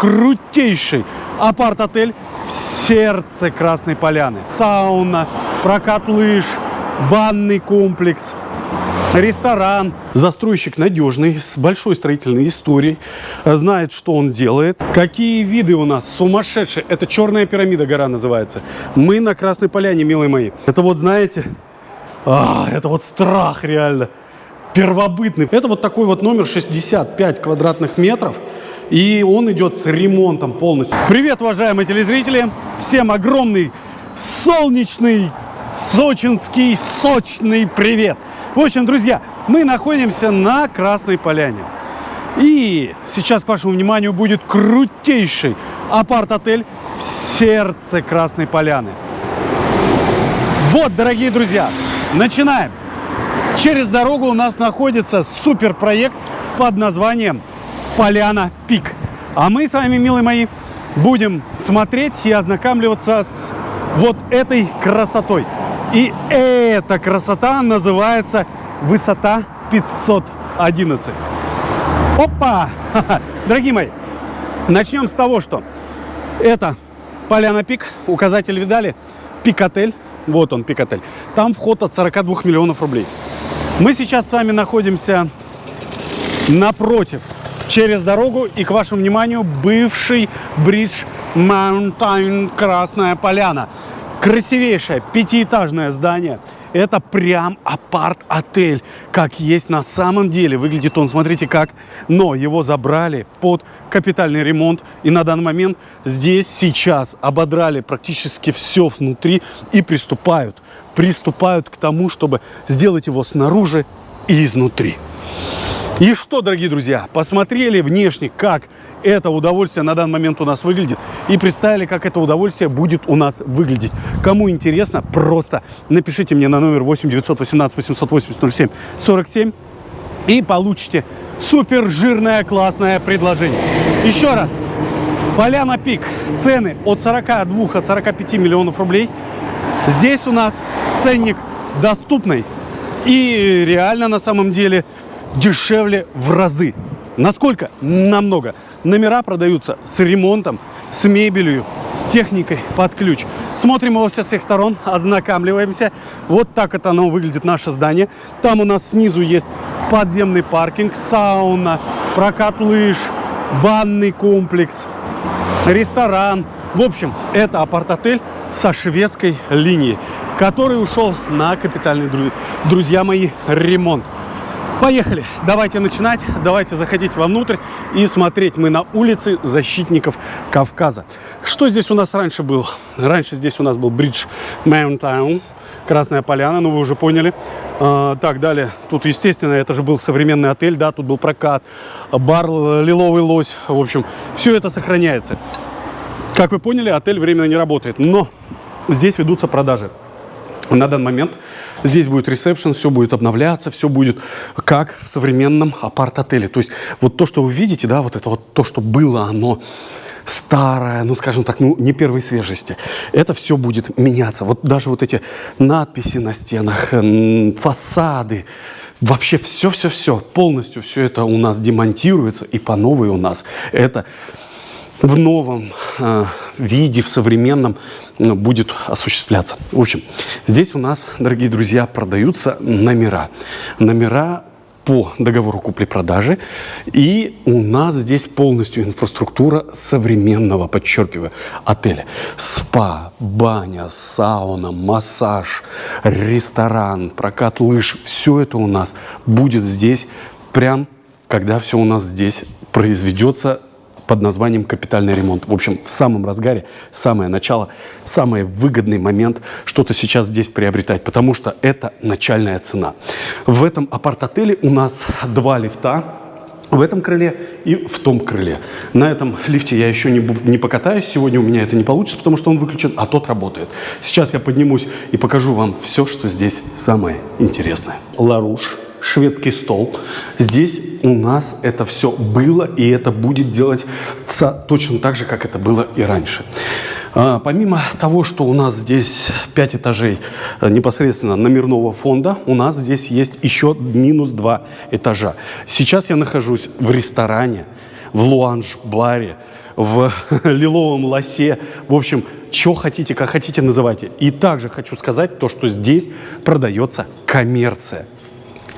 крутейший апарт-отель в сердце Красной Поляны. Сауна, прокат лыж, банный комплекс, ресторан. Застройщик надежный, с большой строительной историей, знает, что он делает. Какие виды у нас сумасшедшие. Это черная пирамида гора называется. Мы на Красной Поляне, милые мои. Это вот, знаете, а, это вот страх реально. Первобытный. Это вот такой вот номер 65 квадратных метров. И он идет с ремонтом полностью. Привет, уважаемые телезрители! Всем огромный солнечный, сочинский, сочный привет! В общем, друзья, мы находимся на Красной Поляне. И сейчас к вашему вниманию будет крутейший апарт-отель в сердце Красной Поляны. Вот, дорогие друзья, начинаем. Через дорогу у нас находится суперпроект под названием Поляна Пик. А мы с вами, милые мои, будем смотреть и ознакомливаться с вот этой красотой. И эта красота называется высота 511. Опа! Дорогие мои, начнем с того, что это Поляна Пик, указатель видали, Пик-отель, вот он, Пик-отель. Там вход от 42 миллионов рублей. Мы сейчас с вами находимся напротив, через дорогу, и к вашему вниманию бывший бридж Маунтайн Красная Поляна. Красивейшее пятиэтажное здание. Это прям апарт-отель, как есть на самом деле. Выглядит он, смотрите как. Но его забрали под капитальный ремонт. И на данный момент здесь сейчас ободрали практически все внутри и приступают. Приступают к тому, чтобы сделать его снаружи и изнутри. И что, дорогие друзья, посмотрели внешне, как это удовольствие на данный момент у нас выглядит и представили, как это удовольствие будет у нас выглядеть. Кому интересно, просто напишите мне на номер 8 918 880 07 47 и получите супер жирное классное предложение. Еще раз, Поляна Пик, цены от 42, от 45 миллионов рублей. Здесь у нас ценник доступный и реально на самом деле дешевле в разы. Насколько? Намного. Номера продаются с ремонтом, с мебелью, с техникой под ключ. Смотрим его со всех сторон, ознакомливаемся. Вот так это оно выглядит, наше здание. Там у нас снизу есть подземный паркинг, сауна, прокат лыж, банный комплекс, ресторан. В общем, это апарт-отель со шведской линией, который ушел на капитальный, друзья мои, ремонт. Поехали, давайте начинать, давайте заходить вовнутрь и смотреть. Мы на улице защитников Кавказа. Что здесь у нас раньше был? Раньше здесь у нас был бридж Маунтаун, Красная Поляна, ну вы уже поняли. А, так, далее, тут, естественно, это же был современный отель, да, тут был прокат, бар Лиловый Лось, в общем, все это сохраняется. Как вы поняли, отель временно не работает, но здесь ведутся продажи. На данный момент здесь будет ресепшн, все будет обновляться, все будет как в современном апарт-отеле. То есть вот то, что вы видите, да, вот это вот то, что было, оно старое, ну, скажем так, ну, не первой свежести. Это все будет меняться. Вот даже вот эти надписи на стенах, фасады, вообще все-все-все, полностью все это у нас демонтируется, и по новой у нас это в новом э, виде, в современном э, будет осуществляться. В общем, здесь у нас, дорогие друзья, продаются номера. Номера по договору купли-продажи. И у нас здесь полностью инфраструктура современного, подчеркиваю, отеля. Спа, баня, сауна, массаж, ресторан, прокат лыж. Все это у нас будет здесь прям, когда все у нас здесь произведется под названием «Капитальный ремонт». В общем, в самом разгаре, самое начало, самый выгодный момент что-то сейчас здесь приобретать, потому что это начальная цена. В этом апарт-отеле у нас два лифта, в этом крыле и в том крыле. На этом лифте я еще не, не покатаюсь. Сегодня у меня это не получится, потому что он выключен, а тот работает. Сейчас я поднимусь и покажу вам все, что здесь самое интересное. Ларуш шведский стол. Здесь у нас это все было, и это будет делаться точно так же, как это было и раньше. А, помимо того, что у нас здесь 5 этажей э, непосредственно номерного фонда, у нас здесь есть еще минус 2 этажа. Сейчас я нахожусь в ресторане, в луанж-баре, в лиловом лосе. В общем, что хотите, как хотите, называйте. И также хочу сказать то, что здесь продается коммерция.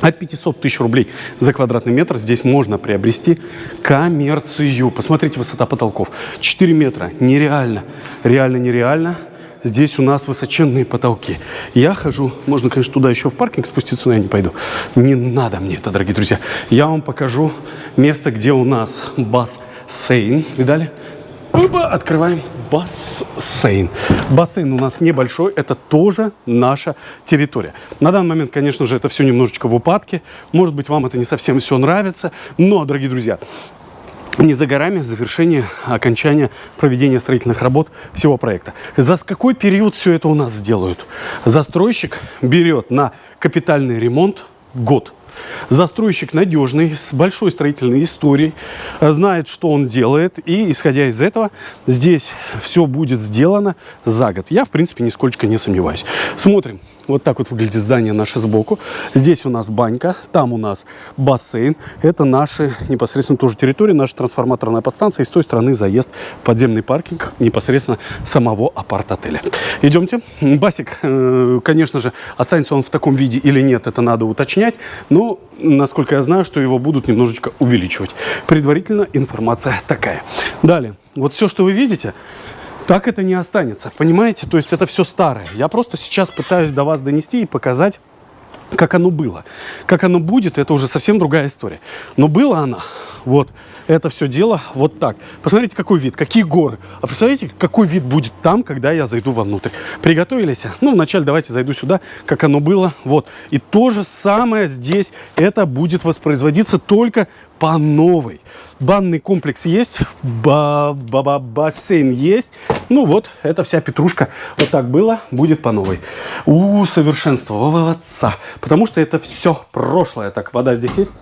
От 500 тысяч рублей за квадратный метр здесь можно приобрести коммерцию. Посмотрите, высота потолков. 4 метра. Нереально. Реально нереально. Здесь у нас высоченные потолки. Я хожу, можно, конечно, туда еще в паркинг спуститься, но я не пойду. Не надо мне это, дорогие друзья. Я вам покажу место, где у нас бассейн. Видали? Открываем бассейн. Бассейн у нас небольшой, это тоже наша территория. На данный момент, конечно же, это все немножечко в упадке. Может быть, вам это не совсем все нравится. Но, дорогие друзья, не за горами завершение, окончание проведения строительных работ всего проекта. За какой период все это у нас сделают? Застройщик берет на капитальный ремонт год. Застройщик надежный, с большой строительной историей, знает, что он делает, и, исходя из этого, здесь все будет сделано за год. Я, в принципе, нисколько не сомневаюсь. Смотрим. Вот так вот выглядит здание наше сбоку. Здесь у нас банька, там у нас бассейн. Это наши непосредственно тоже территория, наша трансформаторная подстанция. И с той стороны заезд подземный паркинг непосредственно самого апарт-отеля. Идемте. Басик, э, конечно же, останется он в таком виде или нет, это надо уточнять. Но, насколько я знаю, что его будут немножечко увеличивать. Предварительно информация такая. Далее. Вот все, что вы видите, так это не останется, понимаете? То есть это все старое. Я просто сейчас пытаюсь до вас донести и показать, как оно было. Как оно будет, это уже совсем другая история. Но было она, вот, это все дело вот так. Посмотрите, какой вид, какие горы. А представляете, какой вид будет там, когда я зайду вовнутрь. Приготовились? Ну, вначале давайте зайду сюда, как оно было. Вот. И то же самое здесь. Это будет воспроизводиться только по новой. Банный комплекс есть, ба -ба -ба бассейн есть. Ну вот, это вся петрушка. Вот так было, будет по новой. Усовершенствоваться. Потому что это все прошлое. Так, вода здесь есть?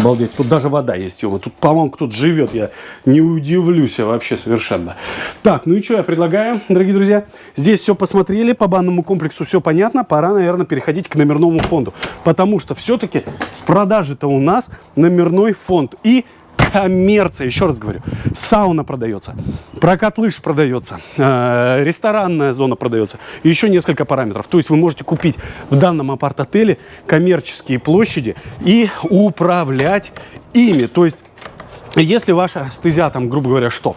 Обалдеть, тут даже вода есть. Его. Тут, по-моему, кто-то живет. Я не удивлюсь вообще совершенно. Так, ну и что я предлагаю, дорогие друзья? Здесь все посмотрели, по банному комплексу все понятно. Пора, наверное, переходить к номерному фонду. Потому что все-таки в продаже-то у нас номерной фонд. И коммерция, еще раз говорю, сауна продается, прокат лыж продается, э, ресторанная зона продается, и еще несколько параметров. То есть вы можете купить в данном апарт-отеле коммерческие площади и управлять ими. То есть если ваша стезя, там, грубо говоря, что?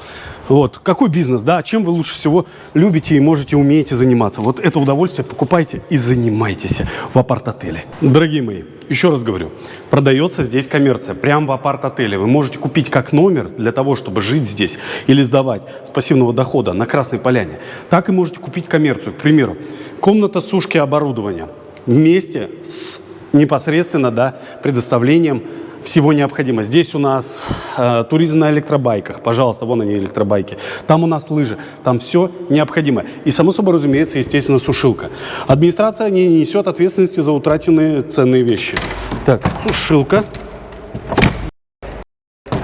Вот, какой бизнес, да, чем вы лучше всего любите и можете, умеете заниматься? Вот это удовольствие покупайте и занимайтесь в апарт-отеле. Дорогие мои, еще раз говорю, продается здесь коммерция, прямо в апарт-отеле. Вы можете купить как номер для того, чтобы жить здесь или сдавать с пассивного дохода на Красной Поляне. Так и можете купить коммерцию. К примеру, комната сушки оборудования вместе с непосредственно да, предоставлением всего необходимо. Здесь у нас э, туризм на электробайках. Пожалуйста, вон они электробайки. Там у нас лыжи. Там все необходимо. И, само собой, разумеется, естественно, сушилка. Администрация не несет ответственности за утраченные ценные вещи. Так, сушилка.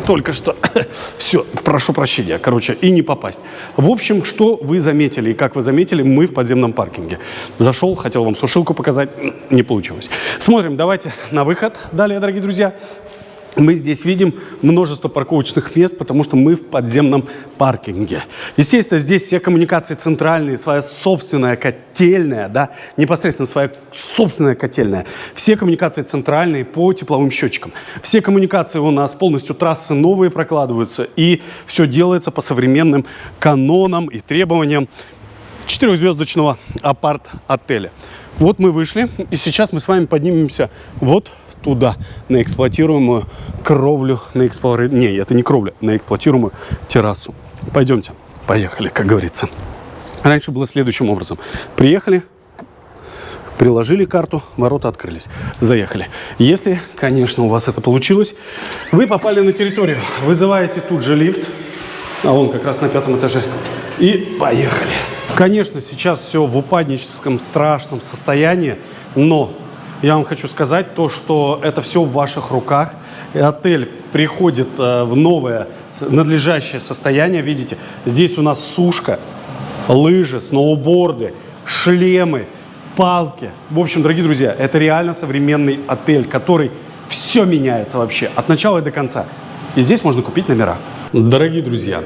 Только что. Все, прошу прощения, короче, и не попасть. В общем, что вы заметили, и как вы заметили, мы в подземном паркинге. Зашел, хотел вам сушилку показать, не получилось. Смотрим, давайте на выход далее, дорогие друзья мы здесь видим множество парковочных мест, потому что мы в подземном паркинге. Естественно, здесь все коммуникации центральные, своя собственная котельная, да, непосредственно своя собственная котельная. Все коммуникации центральные по тепловым счетчикам. Все коммуникации у нас полностью трассы новые прокладываются, и все делается по современным канонам и требованиям четырехзвездочного апарт-отеля. Вот мы вышли, и сейчас мы с вами поднимемся вот туда, на эксплуатируемую кровлю, на эксплуатируемую... Не, это не кровля, на эксплуатируемую террасу. Пойдемте, поехали, как говорится. Раньше было следующим образом. Приехали, приложили карту, ворота открылись, заехали. Если, конечно, у вас это получилось, вы попали на территорию, вызываете тут же лифт, а он как раз на пятом этаже, и поехали. Конечно, сейчас все в упадническом страшном состоянии, но я вам хочу сказать то, что это все в ваших руках. И отель приходит э, в новое надлежащее состояние. Видите, здесь у нас сушка, лыжи, сноуборды, шлемы, палки. В общем, дорогие друзья, это реально современный отель, который все меняется вообще от начала и до конца. И здесь можно купить номера. Дорогие друзья,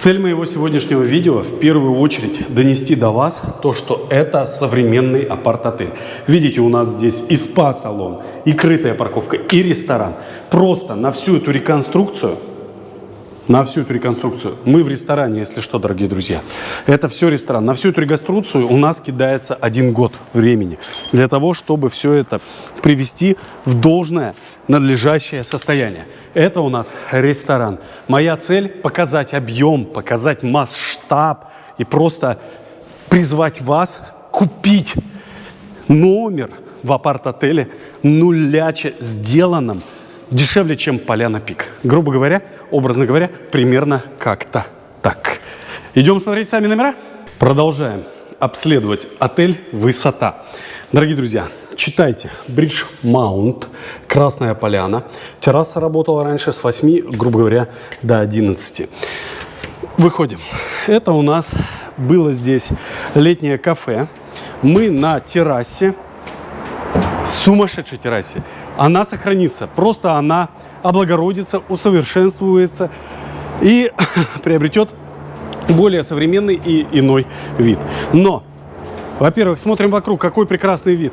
Цель моего сегодняшнего видео в первую очередь донести до вас то, что это современный апарт-отель. Видите, у нас здесь и спа-салон, и крытая парковка, и ресторан. Просто на всю эту реконструкцию на всю эту реконструкцию. Мы в ресторане, если что, дорогие друзья. Это все ресторан. На всю эту реконструкцию у нас кидается один год времени для того, чтобы все это привести в должное надлежащее состояние. Это у нас ресторан. Моя цель – показать объем, показать масштаб и просто призвать вас купить номер в апарт-отеле нуляче сделанном дешевле, чем Поляна Пик. Грубо говоря, образно говоря, примерно как-то так. Идем смотреть сами номера? Продолжаем обследовать отель «Высота». Дорогие друзья, читайте. Бридж Маунт, Красная Поляна. Терраса работала раньше с 8, грубо говоря, до 11. Выходим. Это у нас было здесь летнее кафе. Мы на террасе, сумасшедшей террасе она сохранится. Просто она облагородится, усовершенствуется и приобретет более современный и иной вид. Но, во-первых, смотрим вокруг, какой прекрасный вид.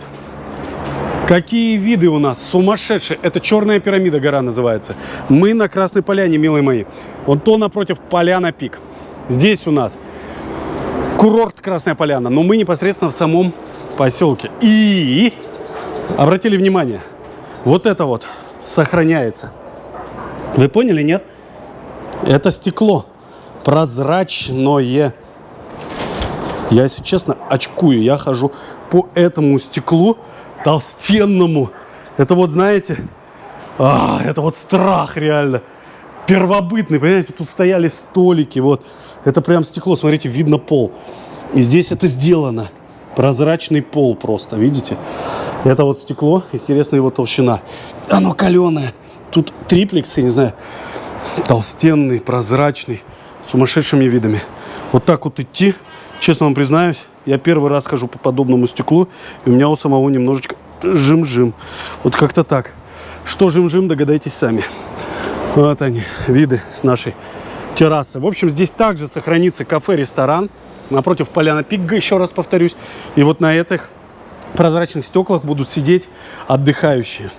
Какие виды у нас сумасшедшие. Это черная пирамида гора называется. Мы на Красной Поляне, милые мои. Вот то напротив Поляна Пик. Здесь у нас курорт Красная Поляна, но мы непосредственно в самом поселке. И обратили внимание – вот это вот сохраняется. Вы поняли, нет? Это стекло прозрачное. Я, если честно, очкую. Я хожу по этому стеклу толстенному. Это вот, знаете, а, это вот страх реально. Первобытный, понимаете, тут стояли столики, вот. Это прям стекло, смотрите, видно пол. И здесь это сделано. Прозрачный пол просто, видите? Это вот стекло, интересная его толщина. Оно каленое. Тут триплекс, я не знаю, толстенный, прозрачный, с сумасшедшими видами. Вот так вот идти, честно вам признаюсь, я первый раз хожу по подобному стеклу, и у меня у самого немножечко жим-жим. Вот как-то так. Что жим-жим, догадайтесь сами. Вот они, виды с нашей террасы. В общем, здесь также сохранится кафе-ресторан. Напротив Поляна Пигга, еще раз повторюсь. И вот на этих прозрачных стеклах будут сидеть отдыхающие.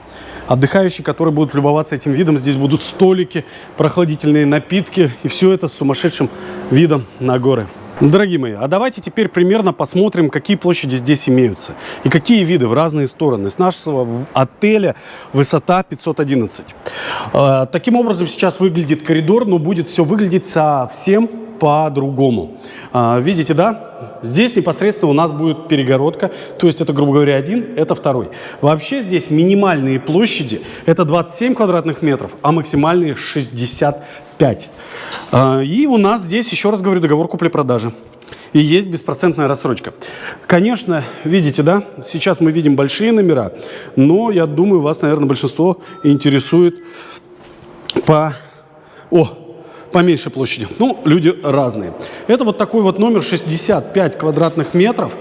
Отдыхающие, которые будут любоваться этим видом. Здесь будут столики, прохладительные напитки. И все это с сумасшедшим видом на горы. Дорогие мои, а давайте теперь примерно посмотрим, какие площади здесь имеются и какие виды в разные стороны. С нашего отеля высота 511. А, таким образом сейчас выглядит коридор, но будет все выглядеть совсем по-другому. А, видите, да? Здесь непосредственно у нас будет перегородка, то есть это, грубо говоря, один, это второй. Вообще здесь минимальные площади – это 27 квадратных метров, а максимальные – 60 5. А, и у нас здесь, еще раз говорю, договор купли-продажи. И есть беспроцентная рассрочка. Конечно, видите, да, сейчас мы видим большие номера, но я думаю, вас, наверное, большинство интересует по... О, поменьше площади. Ну, люди разные. Это вот такой вот номер 65 квадратных метров.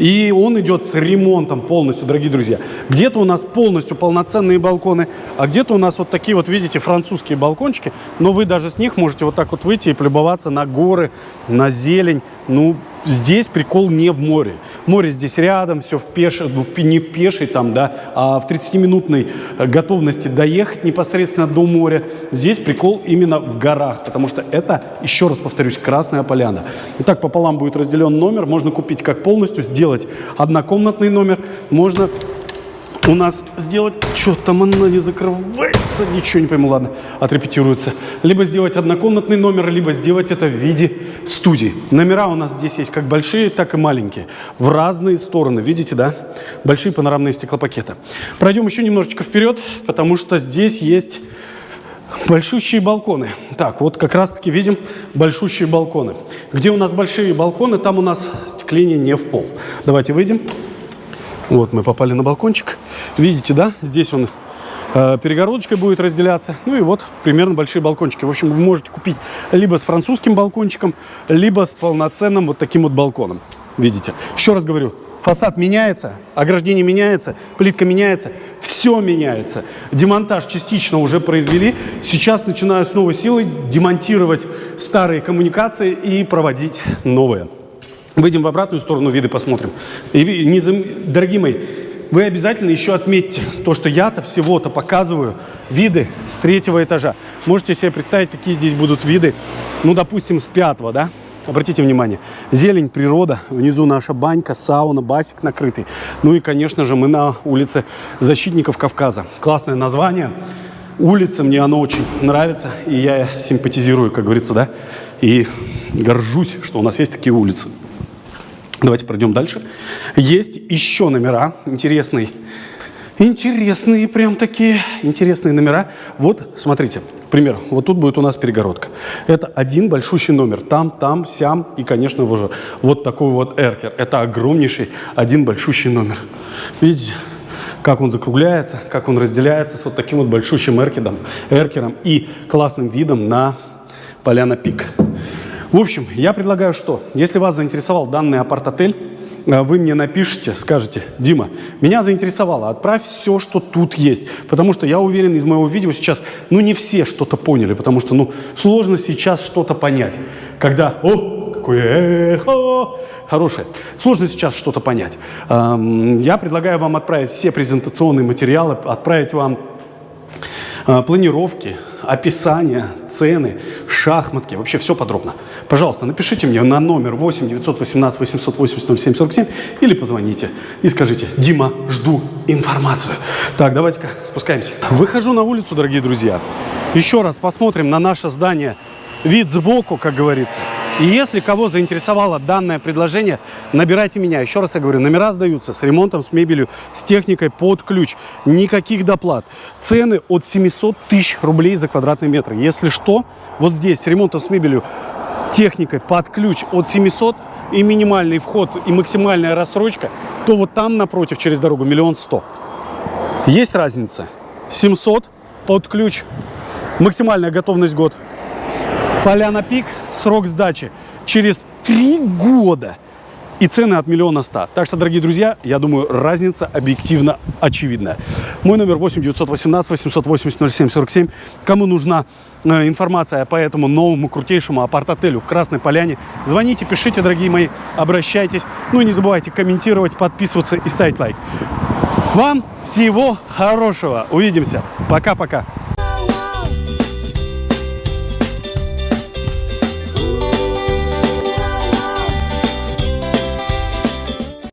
И он идет с ремонтом полностью, дорогие друзья. Где-то у нас полностью полноценные балконы, а где-то у нас вот такие вот, видите, французские балкончики. Но вы даже с них можете вот так вот выйти и полюбоваться на горы, на зелень. Ну, здесь прикол не в море. Море здесь рядом, все в пеше, ну, не в пешей там, да, а в 30-минутной э, готовности доехать непосредственно до моря. Здесь прикол именно в горах, потому что это, еще раз повторюсь, Красная Поляна. Итак, пополам будет разделен номер, можно купить как полностью, сделать однокомнатный номер, можно у нас сделать... Что там она не закрывается? Ничего не пойму, ладно, отрепетируется. Либо сделать однокомнатный номер, либо сделать это в виде студии. Номера у нас здесь есть как большие, так и маленькие. В разные стороны, видите, да? Большие панорамные стеклопакеты. Пройдем еще немножечко вперед, потому что здесь есть большущие балконы. Так, вот как раз-таки видим большущие балконы. Где у нас большие балконы, там у нас стекление не в пол. Давайте выйдем. Вот мы попали на балкончик. Видите, да? Здесь он э, перегородочкой будет разделяться. Ну и вот примерно большие балкончики. В общем, вы можете купить либо с французским балкончиком, либо с полноценным вот таким вот балконом. Видите? Еще раз говорю, Фасад меняется, ограждение меняется, плитка меняется, все меняется. Демонтаж частично уже произвели. Сейчас начинаю с новой силой демонтировать старые коммуникации и проводить новые. Выйдем в обратную сторону, виды посмотрим. И, не зам... Дорогие мои, вы обязательно еще отметьте то, что я-то всего-то показываю виды с третьего этажа. Можете себе представить, какие здесь будут виды, ну, допустим, с пятого, да? Обратите внимание, зелень, природа, внизу наша банька, сауна, басик накрытый. Ну и, конечно же, мы на улице Защитников Кавказа. Классное название. Улица, мне оно очень нравится, и я симпатизирую, как говорится, да, и горжусь, что у нас есть такие улицы. Давайте пройдем дальше. Есть еще номера интересные. Интересные прям такие, интересные номера. Вот, смотрите, пример. Вот тут будет у нас перегородка. Это один большущий номер. Там, там, сям и, конечно, уже вот такой вот эркер. Это огромнейший один большущий номер. Видите? как он закругляется, как он разделяется с вот таким вот большущим эркером, эркером и классным видом на Поляна Пик. В общем, я предлагаю что? Если вас заинтересовал данный апарт-отель, э, вы мне напишите, скажете, Дима, меня заинтересовало, отправь все, что тут есть. Потому что я уверен, из моего видео сейчас, ну не все что-то поняли, потому что, ну, сложно сейчас что-то понять. Когда, о, какое эхо, хорошее. Сложно сейчас что-то понять. Я предлагаю вам отправить все презентационные материалы, отправить вам планировки, описание, цены, шахматки, вообще все подробно. Пожалуйста, напишите мне на номер 8 918 880 0747 или позвоните и скажите, Дима, жду информацию. Так, давайте-ка спускаемся. Выхожу на улицу, дорогие друзья. Еще раз посмотрим на наше здание. Вид сбоку, как говорится. И если кого заинтересовало данное предложение, набирайте меня. Еще раз я говорю, номера сдаются с ремонтом, с мебелью, с техникой под ключ. Никаких доплат. Цены от 700 тысяч рублей за квадратный метр. Если что, вот здесь с ремонтом, с мебелью, техникой под ключ от 700 и минимальный вход, и максимальная рассрочка, то вот там напротив, через дорогу, миллион сто. Есть разница? 700 под ключ, максимальная готовность год. Поляна Пик – срок сдачи через три года и цены от миллиона ста. Так что, дорогие друзья, я думаю, разница объективно очевидная. Мой номер 8 918 880 07 47. Кому нужна э, информация по этому новому крутейшему апарт-отелю Красной Поляне, звоните, пишите, дорогие мои, обращайтесь. Ну и не забывайте комментировать, подписываться и ставить лайк. Вам всего хорошего. Увидимся. Пока-пока.